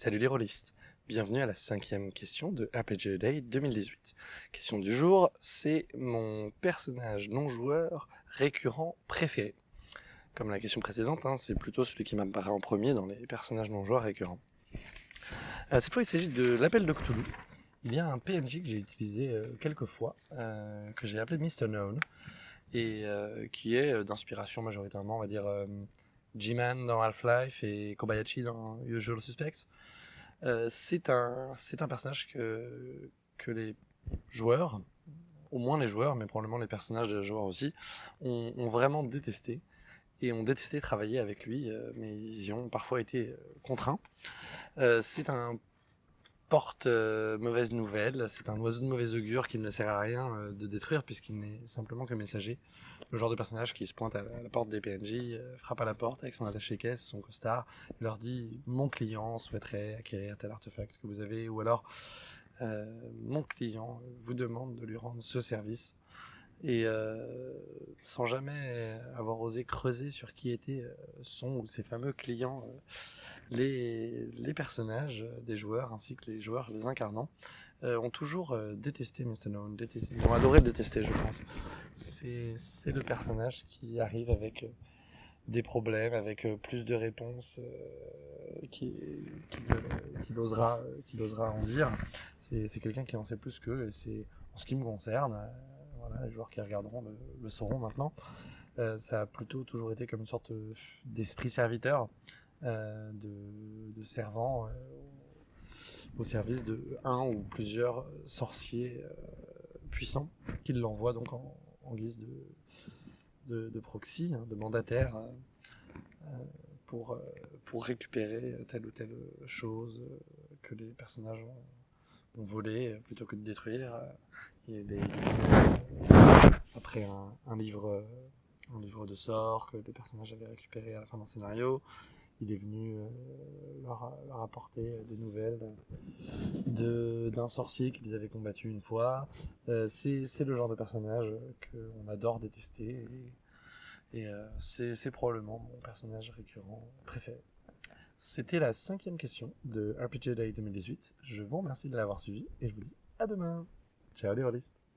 Salut les rôlistes, bienvenue à la cinquième question de RPG Day 2018. Question du jour, c'est mon personnage non-joueur récurrent préféré. Comme la question précédente, hein, c'est plutôt celui qui m'apparaît en premier dans les personnages non-joueurs récurrents. Euh, cette fois, il s'agit de l'appel de. Il y a un PNJ que j'ai utilisé euh, quelques fois, euh, que j'ai appelé Mr. Known, et qui est d'inspiration majoritairement, on va dire, G-Man dans Half-Life et Kobayashi dans Usual Suspects. Euh, c'est un, c'est un personnage que, que les joueurs, au moins les joueurs, mais probablement les personnages des joueurs aussi, ont, vraiment détesté. Et ont détesté travailler avec lui, euh, mais ils y ont parfois été euh, contraints. C'est un porte euh, mauvaise nouvelle, c'est un oiseau de mauvais augure qui ne sert à rien euh, de détruire puisqu'il n'est simplement que messager. Le genre de personnage qui se pointe à la, porte des PNJ, euh, frappe à la porte avec son attaché caisse, son costard, leur dit mon client souhaiterait acquérir tel artefact que vous avez, ou alors mon client vous demande de lui rendre ce service. Et sans jamais avoir osé creuser sur qui étaient son ou ses fameux clients les, personnages des joueurs ainsi que les joueurs les incarnant euh, ont toujours euh, détesté Mr. Détesté, ils ont adoré le détester je pense. C'est le personnage qui arrive avec euh, des problèmes, avec euh, plus de réponses euh, qui, qui, qui, osera, qui en dire. C'est quelqu'un qui en sait plus qu'eux c'est en ce qui me concerne, euh, les joueurs qui regarderont le sauront maintenant. ça a plutôt toujours été comme une sorte d'esprit serviteur euh, de, de, servants euh, au service de un ou plusieurs sorciers euh, puissants qui l'envoient donc en, guise de, de, proxy, hein, de mandataire pour, pour récupérer telle ou telle chose que les personnages ont, ont volé plutôt que de détruire. Après un, livre, un livre de sorts que les personnages avaient récupéré à la fin d'un scénario, il est venu euh, leur, apporter des nouvelles d'un sorcier qu'ils avaient combattu une fois. Euh, c'est le genre de personnage qu'on adore détester et, et euh, c'est probablement mon personnage récurrent préféré. C'était la cinquième question de RPG Day 2018. Je vous remercie de l'avoir suivi et je vous dis à demain. Ciao les rôlistes